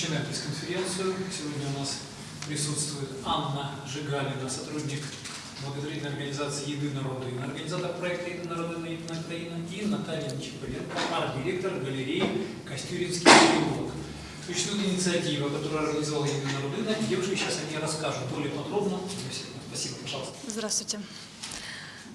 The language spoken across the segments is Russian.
Начинаем пресс-конференцию. Сегодня у нас присутствует Анна Жигалина, сотрудник благотворительной организации «Еды народы», организатор проекта «Еды народы» на Украина и Наталья Нечиповенко, арт-директор галереи «Костюринский переулок». Существует инициатива, которую организовала «Еды народы», девушки сейчас о ней расскажут более подробно. Спасибо, пожалуйста. Здравствуйте.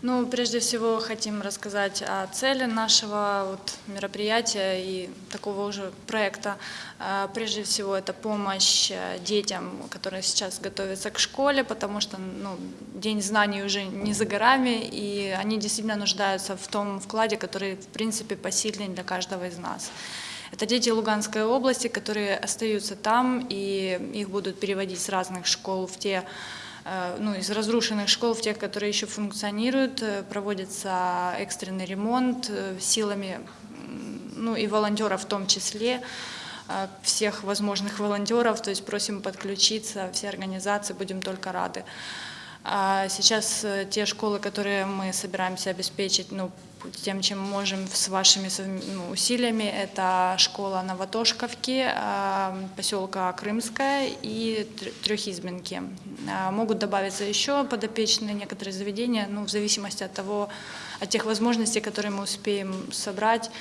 Ну, прежде всего хотим рассказать о цели нашего вот, мероприятия и такого уже проекта. А, прежде всего это помощь э, детям, которые сейчас готовятся к школе, потому что ну, День знаний уже не за горами, и они действительно нуждаются в том вкладе, который в принципе посильный для каждого из нас. Это дети Луганской области, которые остаются там, и их будут переводить с разных школ в те Э, ну, из разрушенных школ в тех, которые еще функционируют, э, проводится экстренный ремонт э, силами, ну и волонтеров в том числе, всех возможных волонтеров, то есть просим подключиться, все организации, будем только рады. А сейчас э, те школы, которые мы собираемся обеспечить ну, тем, чем можем с вашими ну, усилиями, это школа Новотошковки, а, поселка Крымская и Трехизбинки. А, могут добавиться еще подопечные некоторые заведения, ну, в зависимости от того, от тех возможностей, которые мы успеем собрать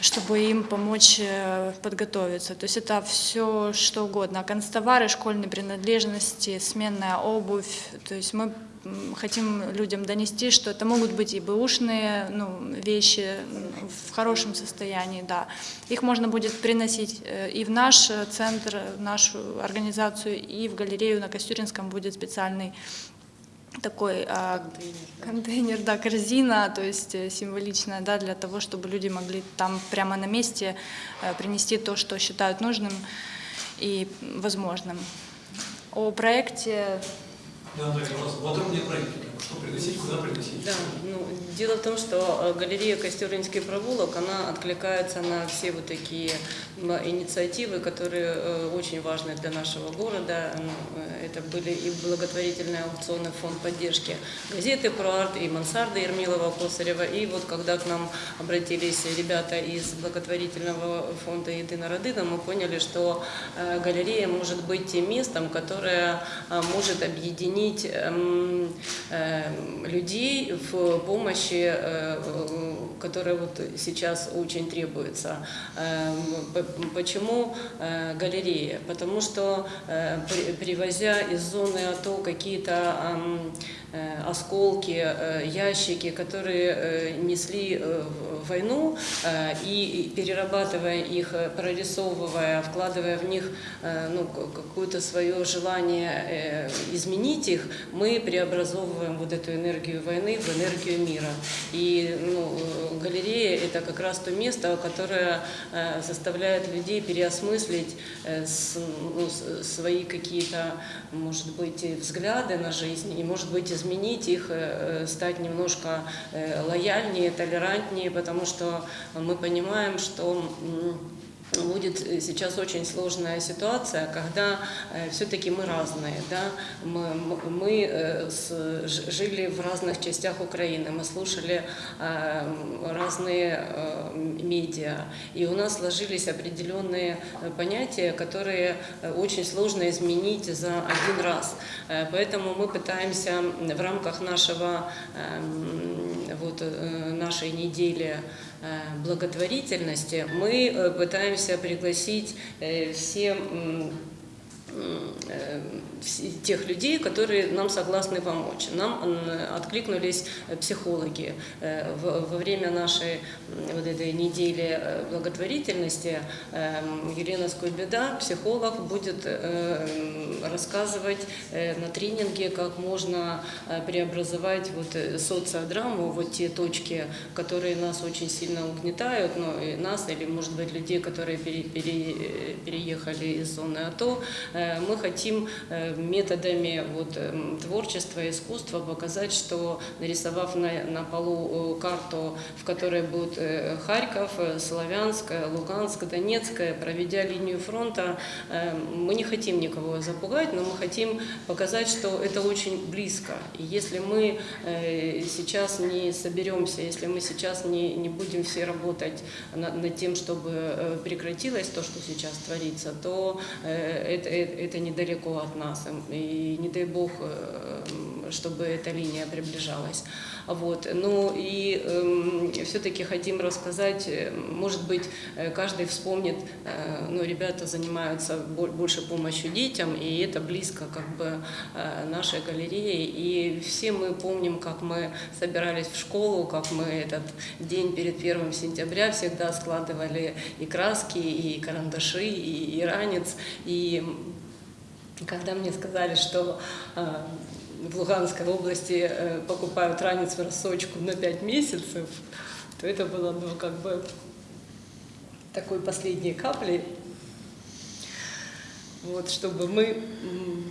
чтобы им помочь э, подготовиться. То есть это все что угодно. Констовары, школьные принадлежности, сменная обувь. То есть мы хотим людям донести, что это могут быть и бэушные ну, вещи в хорошем состоянии, да. Их можно будет приносить э, и в наш центр, в нашу организацию, и в галерею на Костюринском будет специальный такой а, контейнер, контейнер да, корзина, то есть э, символичная, да, для того, чтобы люди могли там прямо на месте э, принести то, что считают нужным и возможным. О проекте... Да, Андрея, пожалуйста, подробнее проекте что приносить, куда приносить? Да, ну, дело в том, что э, галерея Костюринский провулок, она откликается на все вот такие инициативы, которые э, очень важны для нашего города. Э, это были и благотворительные аукционы, фонд поддержки газеты про арт, и мансарда Ермилова Косарева. И вот когда к нам обратились ребята из благотворительного фонда «Единая Родина», мы поняли, что галерея может быть тем местом, которое может объединить Эм, людей в помощи, э, которая вот сейчас очень требуется. Эм, почему э, галерея? Потому что э, привозя из зоны АТО какие-то осколки, ящики, которые несли войну, и перерабатывая их, прорисовывая, вкладывая в них ну, какое-то свое желание изменить их, мы преобразовываем вот эту энергию войны в энергию мира. И ну, галерея – это как раз то место, которое э, заставляет людей переосмыслить э, ну, свои какие-то, может быть, взгляды на жизнь, и, может быть, изменить их, э, стать немножко лояльнее, толерантнее, потому что мы понимаем, что будет э, сейчас очень сложная ситуация, когда э, все-таки мы разные, да, мы, мы э, с, жили в разных частях Украины, мы слушали разные медиа, и у нас сложились определенные понятия, которые очень сложно изменить за один раз. Поэтому мы пытаемся в рамках нашего, э, вот, нашей недели благотворительности мы э, пытаемся пригласить э, все тех людей, которые нам согласны помочь. Нам откликнулись психологи. Во время нашей вот этой недели благотворительности Елена Скойбеда, психолог, будет рассказывать на тренинге, как можно преобразовать вот социодраму, вот те точки, которые нас очень сильно угнетают, ну, и нас или, может быть, людей, которые пере, пере, переехали из зоны АТО, э, мы хотим э, методами вот, эм, творчества, искусства показать, что нарисовав на, на полу э, карту, в которой будет э, Харьков, э, Славянск, э, Луганск, Донецк, э, проведя линию фронта, э, мы не хотим никого запугать, но мы хотим показать, что это очень близко. И если мы э, сейчас не соберемся, если мы сейчас не, не будем все работать на- над тем, чтобы э, прекратилось то, что сейчас творится, то э, это, это, недалеко от нас. И не дай бог, э, чтобы эта линия приближалась. Вот. Ну и все-таки хотим рассказать, э, может быть, э, каждый вспомнит, э, ну, ребята занимаются бо- больше помощью детям, и это близко как бы э, нашей галереи. И все мы помним, как мы собирались в школу, как мы этот день перед первым сентября всегда складывали и краски, и карандаши, и, и ранец. И когда мне сказали, что э, в Луганской области э, покупают ранец в рассрочку на 5 месяцев, то это было, ну, как бы такой последней каплей, вот, чтобы мы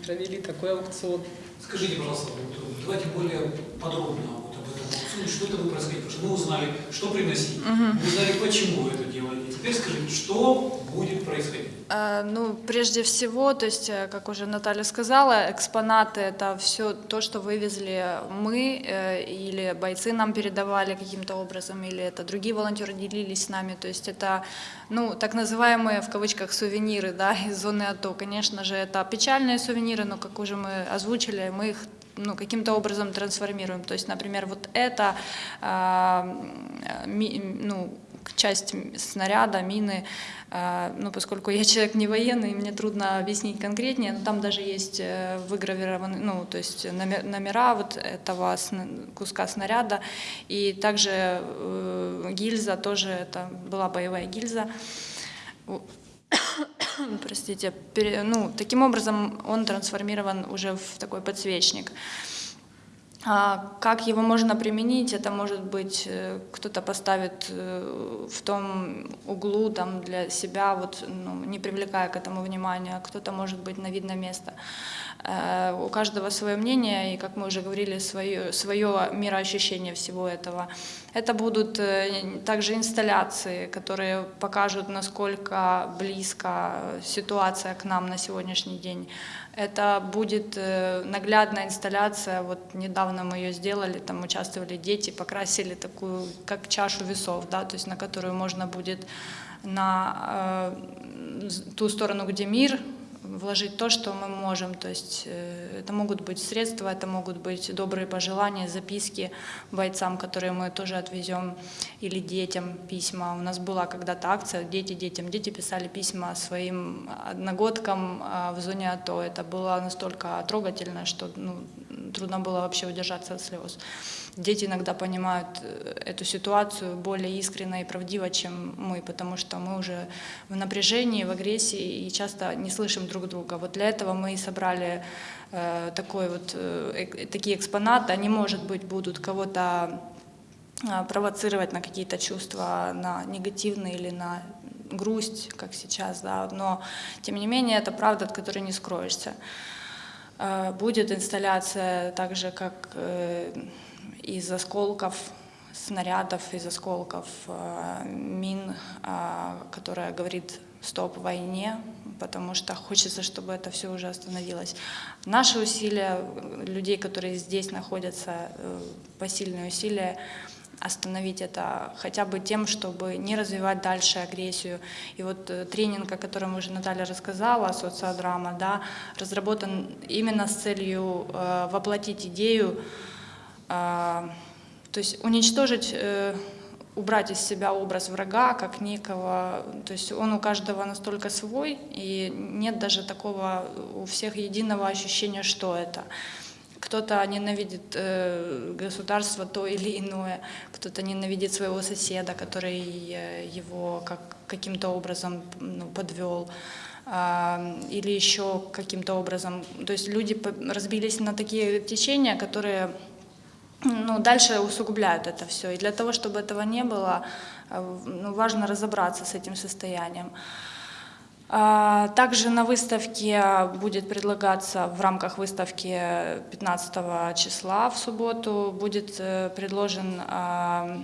провели такой аукцион. Скажите, пожалуйста, вот, давайте более подробно вот об этом аукционе, что это будет происходить, потому что мы узнали, что приносить, мы узнали, почему вы это делаете. Теперь скажите, что будет происходить? Э, Ну, прежде всего, то есть, э, как уже Наталья сказала, экспонаты — это все то, что вывезли мы э, или бойцы нам передавали каким-то образом, или это другие волонтеры делились с нами. То есть это, ну, так называемые, в кавычках, сувениры, да, из зоны АТО. Конечно же, это печальные сувениры, но, как уже мы озвучили, мы их ну, каким-то образом трансформируем. То есть, например, вот это, а, ми- ну, часть снаряда, мины, а, ну, поскольку я человек не военный, мне трудно объяснить конкретнее, но там даже есть э, выгравированы, ну, то есть номе- номера вот этого куска снаряда, и также э, гильза тоже, это была боевая гильза. Простите, ну, таким образом он трансформирован уже в такой подсвечник. А Как его можно применить? Это может быть э, кто-то поставит э, в том углу там для себя, вот, ну, не привлекая к этому внимания, кто-то может быть на видное место. Э, У каждого свое мнение, и, как мы уже говорили, свое, свое мироощущение всего этого. Это будут э, также инсталляции, которые покажут, насколько близко ситуация к нам на сегодняшний день. Это будет э, наглядная инсталляция. Вот недавно мы ее сделали, там участвовали дети, покрасили такую, как чашу весов, да, то есть на которую можно будет на э, ту сторону, где мир, вложить то, что мы можем. То есть э, это могут быть средства, это могут быть добрые пожелания, записки бойцам, которые мы тоже отвезем, или детям письма. У нас была когда-то акция «Дети детям». Дети писали письма своим одногодкам а, в зоне АТО. Это было настолько трогательно, что ну, трудно было вообще удержаться от слез. Дети иногда понимают э, эту ситуацию более искренне и правдиво, чем мы, потому что мы уже в напряжении, в агрессии и часто не слышим друг друга. Вот для этого мы и собрали э, такой вот, э, такие экспонаты. Они, может быть, будут кого-то а, провоцировать на какие-то чувства, на негативные или на грусть, как сейчас, да, но тем не менее это правда, от которой не скроешься. Э, Будет инсталляция так же, как э, из осколков снарядов, из осколков э, мин, а, которая говорит «стоп войне», потому что хочется, чтобы это все уже остановилось. Наши усилия, людей, которые здесь находятся, э, посильные усилия, остановить это хотя бы тем, чтобы не развивать дальше агрессию. И вот э, тренинг, о котором уже Наталья рассказала, социодрама, да, разработан именно с целью э, воплотить идею, э, то есть уничтожить, э, убрать из себя образ врага как некого, то есть он у каждого настолько свой, и нет даже такого у всех единого ощущения, что это. Кто-то ненавидит э, государство то или иное, кто-то ненавидит своего соседа, который э, его как, каким-то образом ну, подвел, а, или еще каким-то образом. То есть люди разбились на такие течения, которые ну, дальше усугубляют это все. И для того, чтобы этого не было, э, ну, важно разобраться с этим состоянием. А, Также на выставке будет предлагаться в рамках выставки 15 числа в субботу будет э, предложен а,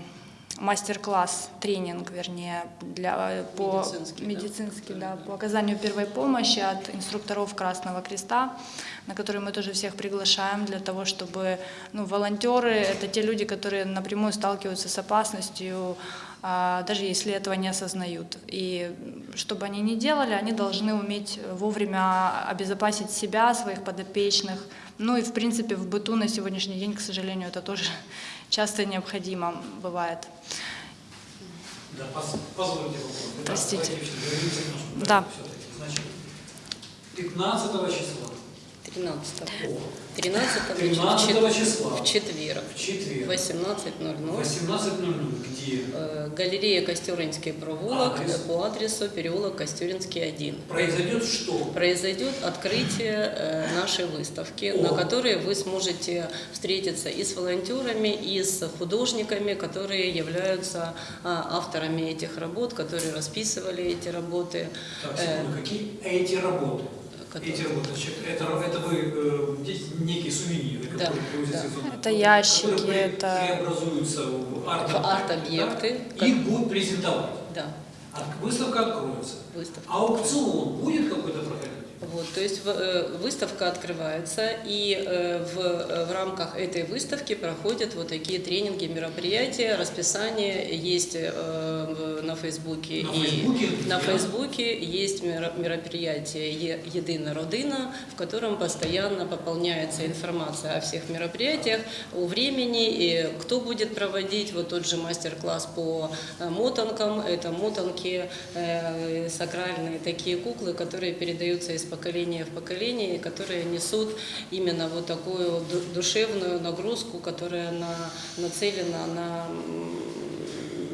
мастер-класс, тренинг, вернее, для, по Медицинский, да? медицинский, да, по оказанию первой помощи от инструкторов Красного Креста, на который мы тоже всех приглашаем для того, чтобы ну, волонтеры – это те люди, которые напрямую сталкиваются с опасностью, а, даже если этого не осознают. И что бы они ни делали, они должны уметь вовремя обезопасить себя, своих подопечных. Ну и, в принципе, в быту на сегодняшний день, к сожалению, это тоже часто необходимо бывает. Да, позвольте вопрос. Простите. Да. проекту всё-таки. Значит, 15 числа, 13 13 13 числа, в четверг в четверг, в 18.00 18.00, где э, галерея Костеринский провулок Адрес? по адресу переулок Костеринский 1. произойдет что? Произойдет открытие э, нашей выставки, О. на которой вы сможете встретиться и с волонтерами, и с художниками, которые являются а, авторами этих работ, которые расписывали эти работы. Так, Э, секунду, какие эти работы? Которые- Эти работы, значит, это, это вы э, здесь некие сувениры, Да, которые привозятся да. Это ящики, которые это- преобразуются в арт В арт-объекты. да? Их будут презентовать. Да, От- Выставка откроется. выставка. Аукцион будет какой-то? Вот, то есть э, выставка открывается, и э, в, э, в рамках этой выставки проходят вот такие тренинги, мероприятия, расписание есть на Фейсбуке. На и Фейсбуке? на? Фейсбуке есть меро- мероприятие «Е- «Едина родина», в котором постоянно пополняется информация о всех мероприятиях, о времени, и кто будет проводить вот тот же мастер-класс по мотанкам. Это мотанки, сакральные такие куклы, которые передаются из поколения в поколение, которые несут именно вот такую ду- душевную нагрузку, которая на, нацелена на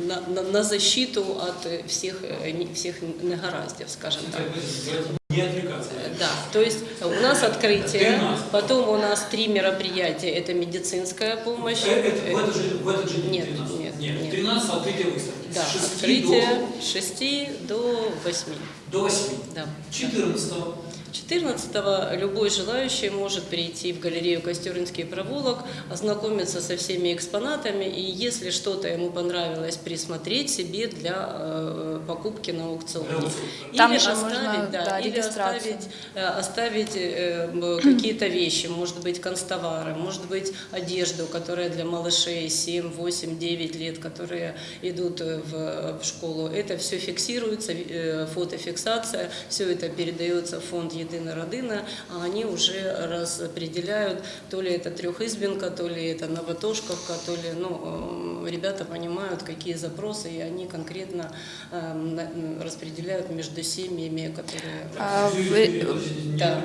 на, на, на защиту от всех, э, всех негараздев, скажем так. Не отвлекаться. Да, то есть у нас открытие, 13. потом у нас три мероприятия, это медицинская помощь. Э, это в этот же, в этот же день, Нет, 13? нет, нет, нет. 13 открытие выставки. Да, С 6 открытие с 6 до 8. до, до 8. Да. 14 14 любой желающий может прийти в галерею Костеринский проволок, ознакомиться со всеми экспонатами и если что-то ему понравилось, присмотреть себе для э, покупки на аукционе. Аукциона. Или Там же оставить, можно, да, да, или оставить, э, оставить э, м, какие-то вещи, может быть, констовары, может быть, одежду, которая для малышей 7, 8, 9 лет, которые идут э, в, в школу. Это все фиксируется, э, фотофиксация, все это передается в фонд «Единая родина», а они уже распределяют, то ли это трехизбинка, то ли это новотошковка, то ли, ну, э, ребята понимают, какие запросы, и они конкретно э, распределяют между семьями, которые... А, Подождите, вы- Да.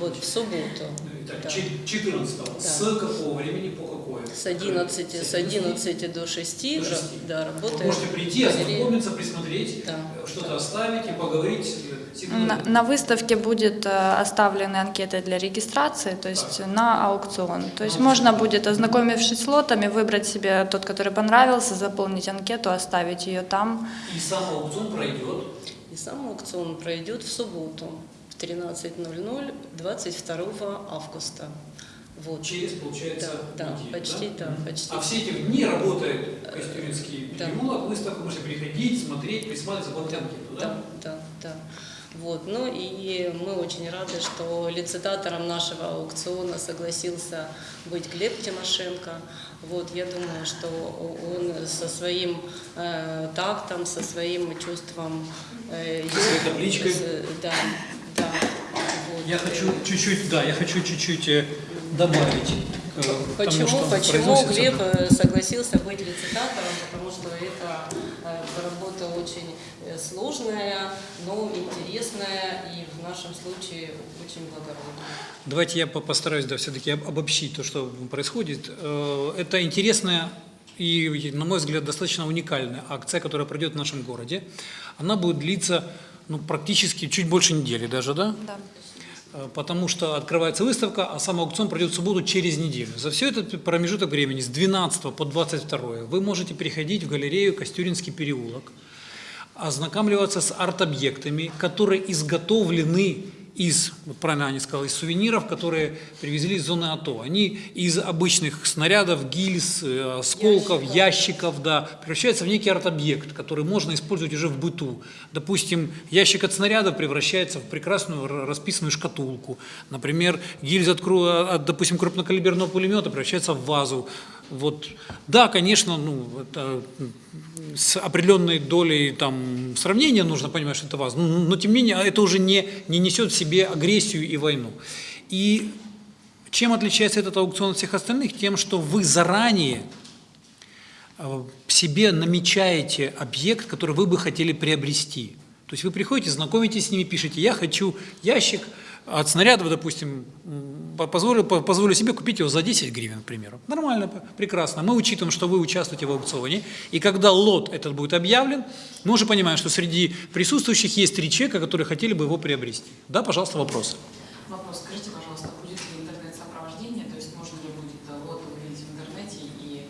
Вот, в субботу. Так, Да. чет- 14 Да. С какого времени по какое? С 11, с 11 до 6, До шести. да, Вы работает. можете прийти, ознакомиться, присмотреть, Да. э, что-то оставить и поговорить. Э. На, на выставке будет э, оставлены анкеты для регистрации, то есть на аукцион. То есть можно будет, ознакомившись с лотами, выбрать себе тот, который понравился, заполнить анкету, оставить ее там. И сам аукцион пройдет. И сам аукцион пройдет в субботу в 13.00 22 августа. Вот. Через, получается, Да, да, неделю, почти, да, почти. А все эти дни работает Костюринский Да. переулок, выставка, можете приходить, смотреть, присматривать, заполнять анкету, да? Да, да, да. Вот. Ну и мы очень рады, что лицитатором нашего аукциона согласился быть Глеб Тимошенко. Вот, я думаю, что он со своим э, тактом, со своим чувством... Э, Со своей табличкой. с- Да, да. Вот. Я хочу чуть-чуть, да, я хочу чуть-чуть э, добавить. тому, Почему, что почему произносится. Глеб э, согласился быть лицитатором? Потому что это э, работа очень э, сложная, но интересная и в нашем случае очень благородная. Давайте я по- постараюсь да, все-таки обобщить то, что происходит. Э, Это интересная и, на мой взгляд, достаточно уникальная акция, которая пройдет в нашем городе. Она будет длиться ну, практически чуть больше недели даже, да? Да. Э, Потому что открывается выставка, а сам аукцион пройдет в субботу через неделю. За все этот промежуток времени, с 12 по 22, вы можете приходить в галерею Костюринский переулок. Ознакомливаться с арт-объектами, которые изготовлены из, вот правильно Аня сказала, из сувениров, которые привезли из зоны АТО. Они из обычных снарядов, гильз, э, осколков, ящиков, ящиков да, превращаются в некий арт-объект, который можно использовать уже в быту. Допустим, ящик от снарядов превращается в прекрасную расписанную шкатулку. Например, гильза от, допустим, крупнокалиберного пулемета превращается в вазу. Вот. Да, конечно, ну, это с определенной долей там, сравнения нужно понимать, что это ваза, но, но тем не менее это уже не, не несет в себе агрессию и войну. И чем отличается этот аукцион от всех остальных? Тем, что вы заранее э, себе намечаете объект, который вы бы хотели приобрести. То есть вы приходите, знакомитесь с ними, пишете, я хочу ящик от снарядов, допустим, позволю, по- позволю себе купить его за 10 гривен, к примеру. Нормально, прекрасно. Мы учитываем, что вы участвуете в аукционе, и когда лот этот будет объявлен, мы уже понимаем, что среди присутствующих есть три человека, которые хотели бы его приобрести. Да, пожалуйста, вопросы. Вопрос. Скажите, пожалуйста, будет ли интернет-сопровождение, то есть можно ли будет э, лот увидеть в интернете и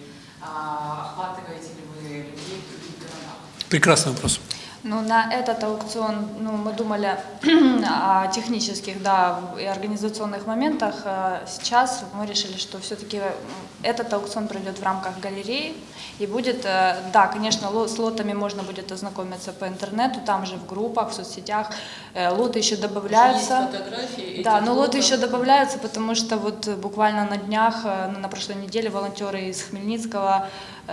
а, охватываете ли вы людей в других городах? Прекрасный вопрос. Ну, на этот аукцион, ну, мы думали о технических, да, и организационных моментах. Э, Сейчас мы решили, что все-таки этот аукцион пройдет в рамках галереи. И будет, э, да, конечно, с лотами можно будет ознакомиться по интернету, там же в группах, в соцсетях. Э, Лоты еще добавляются. Есть фотографии Да, но лоты лотов. еще добавляются, потому что вот э, буквально на днях, э, на прошлой неделе волонтеры из Хмельницкого э,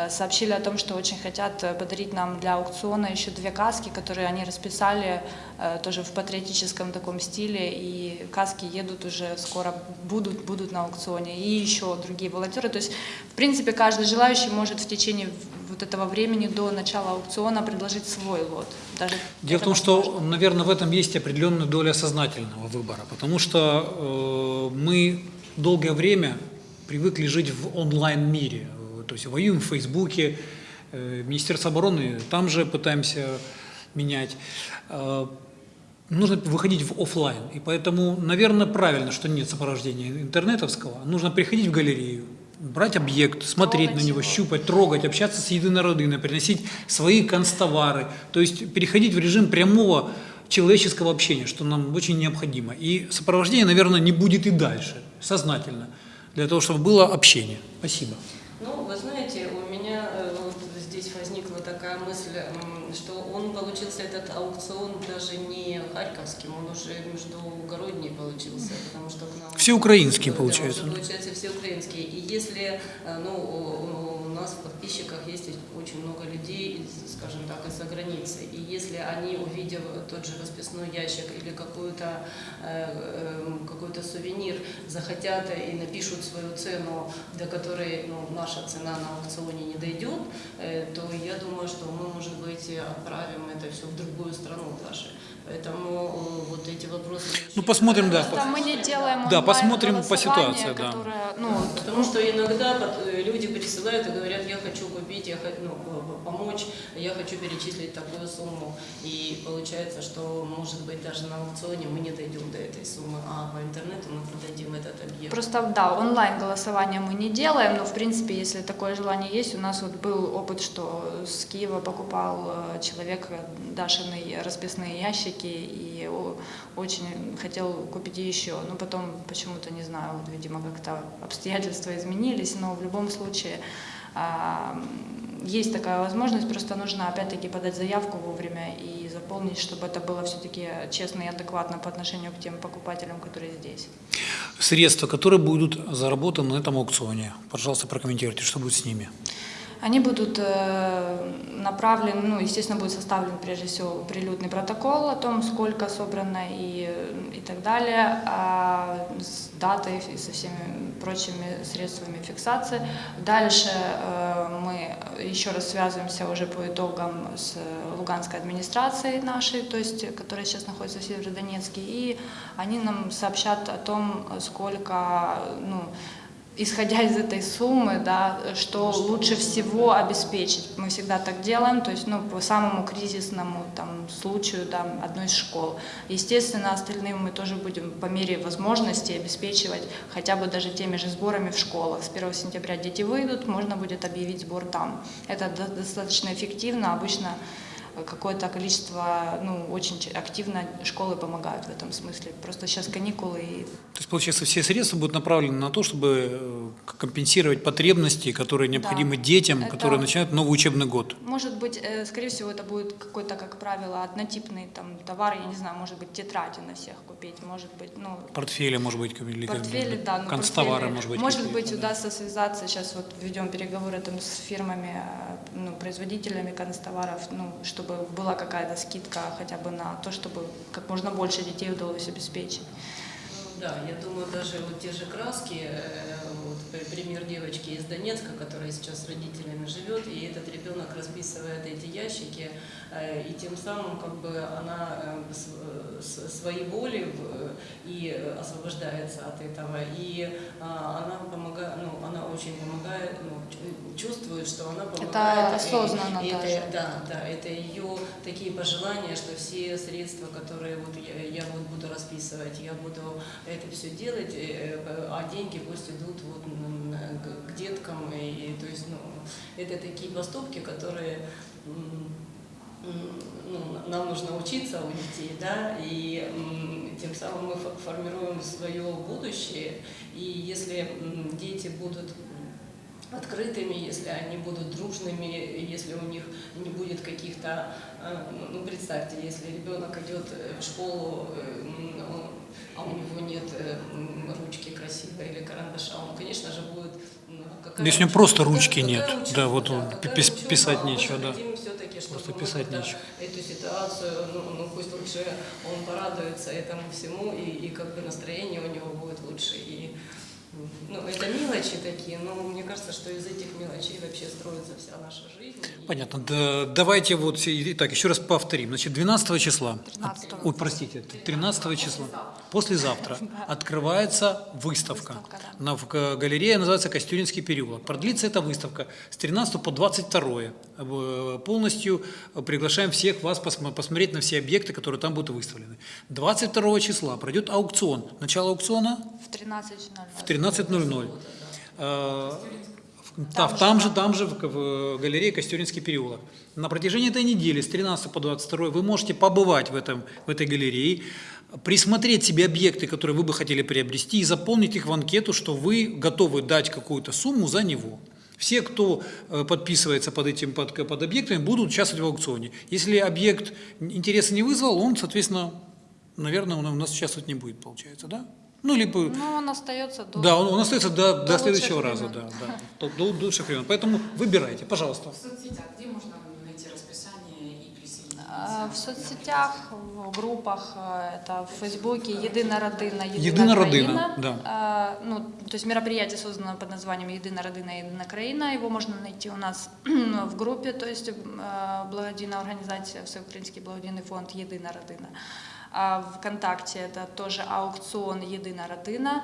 сообщили о том, что очень хотят э, подарить нам для аукциона еще две каски, которые они расписали э, тоже в патриотическом таком стиле, и каски едут уже скоро, будут, будут на аукционе, и еще другие волонтеры. То есть, в принципе, каждый желающий может в течение вот этого времени до начала аукциона предложить свой лот. Даже Дело в том, что, возможно. наверное, в этом есть определенная доля сознательного выбора, потому что э, мы долгое время привыкли жить в онлайн-мире, Э, то есть воюем в Фейсбуке, э, Министерство обороны там же пытаемся менять. Э, Нужно выходить в офлайн, и поэтому, наверное, правильно, что нет сопровождения интернетовского. Нужно приходить в галерею, брать объект, смотреть Трогать на него, его. щупать, трогать, общаться с единородиной, приносить свои констовары, то есть переходить в режим прямого человеческого общения, что нам очень необходимо. И сопровождение, наверное, не будет и дальше, сознательно, для того, чтобы было общение. Спасибо. Ну, вы знаете, у меня э, вот здесь возникла такая мысль, что он получился, этот аукцион, даже не харьковским, он уже междугородний получился, потому что к нам... Всеукраинский получается, да. получается всеукраинский. И если, э, ну, нас в подписчиках есть очень много людей, скажем так, из-за границы, и если они, увидев тот же расписной ящик или какую-то, э, э, какой-то сувенир, захотят и напишут свою цену, до которой ну, наша цена на аукционе не дойдет, э, то я думаю, что мы, может быть, отправим это все в другую страну даже. Поэтому э, вот эти вопросы... Ну, посмотрим, да. Просто мы не делаем Да, посмотрим по ситуации, да. которое, ну, вот, Потому что иногда э, люди присылают и говорят, я хочу купить, я хочу ну, помочь, я хочу перечислить такую сумму. И получается, что, может быть, даже на аукционе мы не дойдем до этой суммы, а по интернету мы продадим этот объект. Просто, да, онлайн голосование мы не делаем, но, в принципе, если такое желание есть, у нас вот был опыт, что с Киева покупал э, человек Дашины расписные ящики и о- очень хотел купить еще, но потом почему-то, не знаю, вот, видимо, как-то обстоятельства изменились, но в любом случае а, есть такая возможность, просто нужно опять-таки подать заявку вовремя и заполнить, чтобы это было все-таки честно и адекватно по отношению к тем покупателям, которые здесь. Средства, которые будут заработаны на этом аукционе. Пожалуйста, прокомментируйте, что будет с ними. Они будут э, направлены, ну, естественно, будет составлен прежде всего прилюдный протокол о том, сколько собрано и, и так далее, а с датой и со всеми прочими средствами фиксации. Дальше э, мы еще раз связываемся уже по итогам с Луганской администрацией нашей, то есть, которая сейчас находится в Северодонецке, и они нам сообщат о том, сколько, ну, исходя из этой суммы, да, что лучше всего обеспечить. Мы всегда так делаем, то есть ну, по самому кризисному там, случаю да, одной из школ. Естественно, остальным мы тоже будем по мере возможности обеспечивать хотя бы даже теми же сборами в школах. С 1 сентября дети выйдут, можно будет объявить сбор там. Это до- достаточно эффективно. Обычно какое-то количество, ну, очень активно школы помогают в этом смысле. Просто сейчас каникулы и То есть, получается, все средства будут направлены на то, чтобы э, компенсировать потребности, которые необходимы детям, Это- которые начинают новый учебный год. Может быть, э, скорее всего, это будет какой-то, как правило, однотипный там товар, я не знаю, может быть, тетради на всех купить, может быть, ну, Портфели, может быть, или портфели, да, ну, констовары, портфели. может быть. Может быть, да. удастся связаться, сейчас вот ведем переговоры там с фирмами, э, ну, производителями констоваров, ну, чтобы была какая-то скидка хотя бы на то, чтобы как можно больше детей удалось обеспечить. Да, я думаю, даже вот те же краски, э, вот при- пример девочки из Донецка, которая сейчас с родителями живет, и этот ребенок расписывает эти ящики, э, и тем самым как бы она э, с- с- свои боли в- и освобождается от этого, и а, она помогает, ну, она очень помогает, ну, чувствует, что она помогает. и- осознанно и это- даже. да, да, это ее такие пожелания, что все средства, которые вот я, я вот буду расписывать, я буду это все делать, э, э, а деньги пусть идут вот к- деткам, и, и, то есть, ну, это такие поступки, которые ну, нам нужно учиться у детей, да, и тем самым мы фо- формируем свое будущее, и если дети будут открытыми, если они будут дружными, если у них не будет каких-то, э, ну, ну, представьте, если ребенок идет э, в школу, э, он- а у него нет ручки красивой или карандаша, он, конечно же, будет... ну, какая Если у него просто ручки какая нет, учеба, да, вот он, пис- учеба? писать А нечего, да. Просто писать нечего. эту ситуацию, ну, ну пусть лучше он порадуется этому всему, и, и как бы настроение у него будет лучше. И, ну, это мелочи такие, но мне кажется, что из этих мелочей вообще строится вся наша жизнь. Понятно. Да, давайте вот, и- итак, еще раз повторим. Значит, 12 числа, 13-го. ой, простите, 13 числа, послезавтра, открывается выставка. Выставка, да. На, галерее называется Костюринский переулок. Продлится эта выставка с 13 по 22. Э, Полностью приглашаем всех вас посмо- посмотреть на все объекты, которые там будут выставлены. 22 числа пройдет аукцион. Начало аукциона В 13.00. в 13.00. Э, да, Там там же, там же, в, в галерее Костюринский переулок. На протяжении этой недели, с 13 по 22, вы можете побывать в, этом, в этой галерее, присмотреть себе объекты, которые вы бы хотели приобрести, и заполнить их в анкету, что вы готовы дать какую-то сумму за него. Все, кто э, подписывается под этим под, под объектами, будут участвовать в аукционе. Если объект интереса не вызвал, он, соответственно, наверное, он у нас участвовать не будет, получается, да? Ну, либо Ну, он остается до... да, он, он остается до, до, До следующего раза, да, да, до, до лучших времен. Поэтому выбирайте, пожалуйста. В соцсетях где можно найти расписание и присоединиться? А, В соцсетях, в группах, э, это в Фейсбуке «Едина родина», «Едина родина», Країна». да А, Ну, то есть мероприятие создано под названием «Едина родина, Едина Країна». Его можно найти у нас в группе, то есть э, благодійна организация, Всеукраїнський благодійний фонд «Едина родина». А ВКонтакте это тоже аукцион «Едина родина».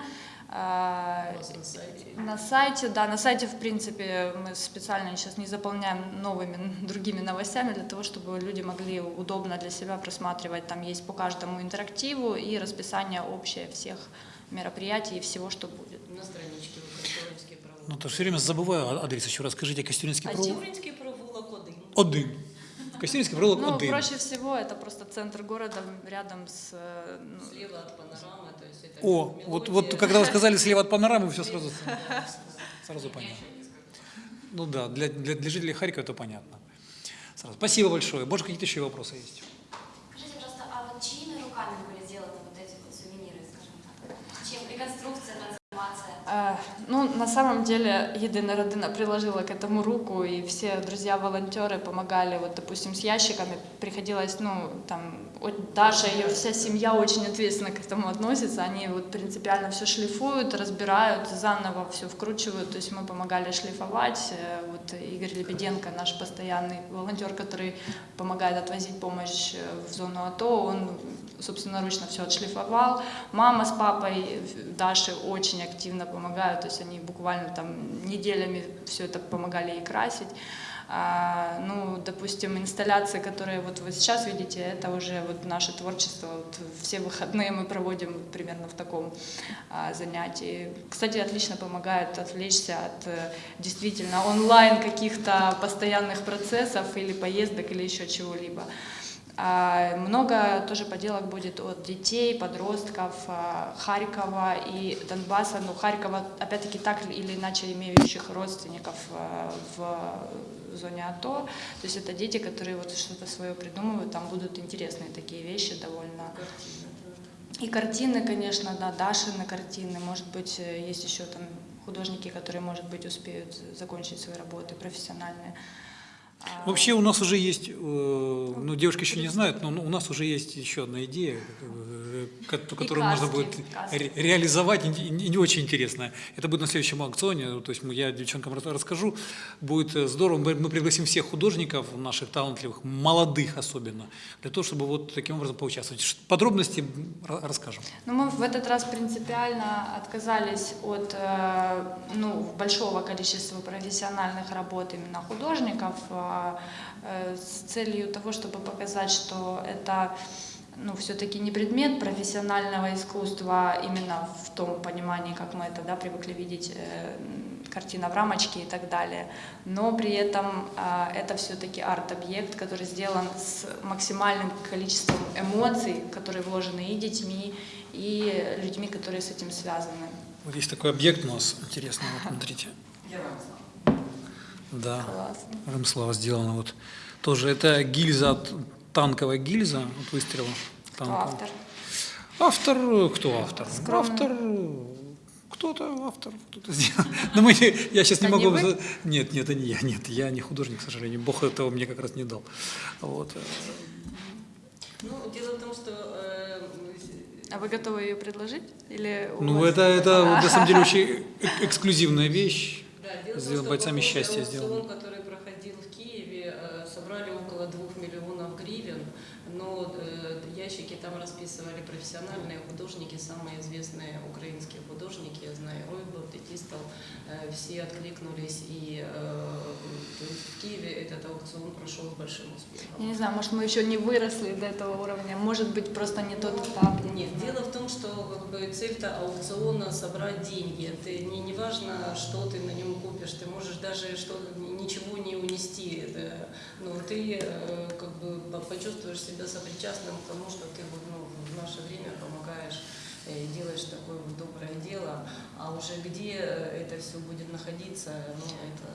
А, У вас на сайте. на сайте, да, на сайте, в принципе, мы специально сейчас не заполняем новыми другими новостями для того, чтобы люди могли удобно для себя просматривать. Там есть по каждому интерактиву и расписание общее всех мероприятий и всего, что будет. На страничке Костюринський провулок. Ну, то все время забываю а- адрес еще раз. Скажите, Костюринский провулок? Костюринський провулок один. Один. Костюринский провулок Ну, один. проще всего это просто центр города рядом с... э, ну, Слева от панорамы, то есть это О, вот, вот когда вы сказали слева от панорамы, все сразу, сразу понятно. Ну да, для, для, для жителей Харькова это понятно. Сразу. Спасибо большое. Может, какие-то еще вопросы есть? Скажите, пожалуйста, а вот чьими руками были сделаны вот эти вот сувениры, скажем так? Чем реконструкция, трансформация? Э, Ну, на самом деле, Единая Родина приложила к этому руку, и все друзья-волонтеры помогали, вот, допустим, с ящиками. Приходилось, ну, там, Даша и ее вся семья очень ответственно к этому относится. Они вот принципиально все шлифуют, разбирают, заново все вкручивают. То есть мы помогали шлифовать. Э, Вот Игорь Лебеденко, наш постоянный волонтер, который помогает отвозить помощь э, в зону АТО, он собственноручно все отшлифовал. Мама с папой Даши очень активно помогают, то есть они буквально там неделями все это помогали ей красить. А, ну, допустим, инсталляции, которые вот вы сейчас видите, это уже вот наше творчество. Вот все выходные мы проводим примерно в таком а, занятии. Кстати, отлично помогает отвлечься от э, действительно онлайн каких-то постоянных процессов или поездок или еще чего-либо. А, Много тоже поделок будет от детей, подростков а, Харькова и Донбасса. Ну, Харькова, опять-таки, так или иначе имеющих родственников а, в зоне АТО. То есть это дети, которые вот что-то свое придумывают, там будут интересные такие вещи довольно. И картины, конечно, да, Дашины картины, может быть, э, есть еще там художники, которые, может быть, успеют закончить свои работы профессиональные. А, Вообще у нас уже есть, э, ну девушки еще не знают, но у нас уже есть еще одна идея, э, ко- которую можно будет ре- реализовать, и не очень интересная. Это будет на следующем аукционе, то есть я девчонкам рас- расскажу, будет э, здорово, мы пригласим всех художников наших талантливых, молодых особенно, для того, чтобы вот таким образом поучаствовать. Подробности ра- расскажем. Ну, мы в этот раз принципиально отказались от ну, большого количества профессиональных работ именно художников с целью того, чтобы показать, что это ну, все-таки не предмет профессионального искусства именно в том понимании, как мы это да, привыкли видеть, э, картина в рамочке и так далее. Но при этом э, это все-таки арт-объект, который сделан с максимальным количеством эмоций, которые вложены и детьми, и людьми, которые с этим связаны. Вот есть такой объект у нас интересный, вот смотрите. Я вам. Да. Классно. Рамслава сделано вот тоже это гильза от- танковая гильза от выстрела Кто танкового. автор? Автор кто автор? Скромный. Автор кто-то автор кто-то сделал. Но мы, не- я сейчас не не могу. за- Нет, нет, это не я, нет, я не художник, к сожалению. Бог этого мне как раз не дал. Вот. Ну, дело в том, что э, А вы готовы ее предложить? Или Ну вас- это это на самом деле очень э- эксклюзивная вещь. Что бойцами по ходу счастья аукцион, сделан. который проходил в Киеве, э, собрали около двух миллионов гривен, но э, ящики там расписывали профессиональные художники, самые известные украинские художники, я знаю, Ройбл, Тетистов, э, все откликнулись, и э, в Киеве этот аукцион прошел с большим Я успехом. не знаю, может, мы еще не выросли до этого уровня, может быть, просто не тот этап. я не Нет, дело в том, что как бы, цель-то аукциона собрать деньги. Ты не, не важно, что ты на нем купишь, ты можешь даже что ничего не унести. Это, но ты э, как бы по- почувствуешь себя сопричастным к тому, что ты ну, в наше время помогаешь э, делаешь такое вот доброе дело, а уже где э, это все будет находиться, ну это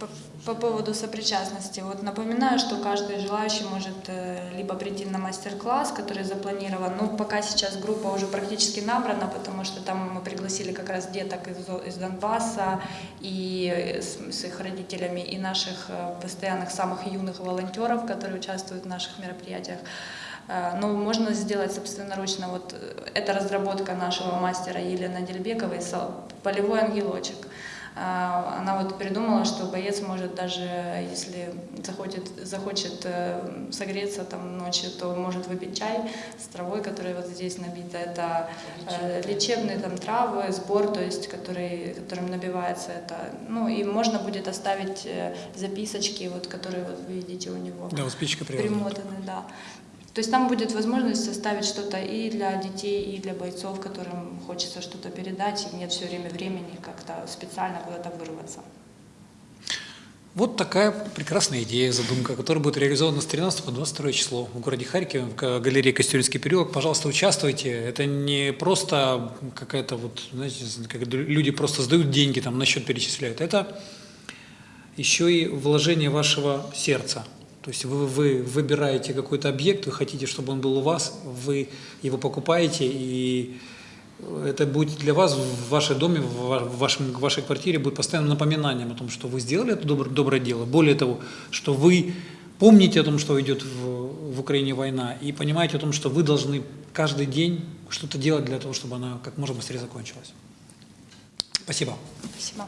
По, по поводу сопричастности. Вот напоминаю, что каждый желающий может э, либо прийти на мастер-класс, который запланирован. Ну, пока сейчас группа уже практически набрана, потому что там мы пригласили как раз деток из, из Донбасса и с, с их родителями, и наших постоянных самых юных волонтеров, которые участвуют в наших мероприятиях. Э, Но можно сделать собственноручно. Вот э, это разработка нашего мастера Елены Дельбековой «Сол- «Полевой ангелочек». А, Она вот придумала, что боец может даже, если захочет, захочет э, согреться там ночью, то может выпить чай с травой, которая вот здесь набита. Это э, лечебные там травы, сбор, то есть который, которым набивается это. Ну и можно будет оставить э, записочки, вот, которые вот вы видите у него Да, вот спичка примотаны, да. То есть там будет возможность составить что-то и для детей, и для бойцов, которым хочется что-то передать, и нет все время времени как-то специально куда-то вырваться. Вот такая прекрасная идея, задумка, которая будет реализована с 13 по 22 число в городе Харькове, в га- галерее Костюринский переулок. Пожалуйста, участвуйте. Это не просто какая-то вот, знаете, как люди просто сдают деньги, там на счет перечисляют. Это еще и вложение вашего сердца. То есть вы, вы выбираете какой-то объект, вы хотите, чтобы он был у вас, вы его покупаете, и это будет для вас в вашем доме, в ва- в вашем, в вашей квартире будет постоянным напоминанием о том, что вы сделали это добр- доброе дело. Более того, что вы помните о том, что идет в, в Украине война, и понимаете о том, что вы должны каждый день что-то делать для того, чтобы она как можно быстрее закончилась. Спасибо. Спасибо.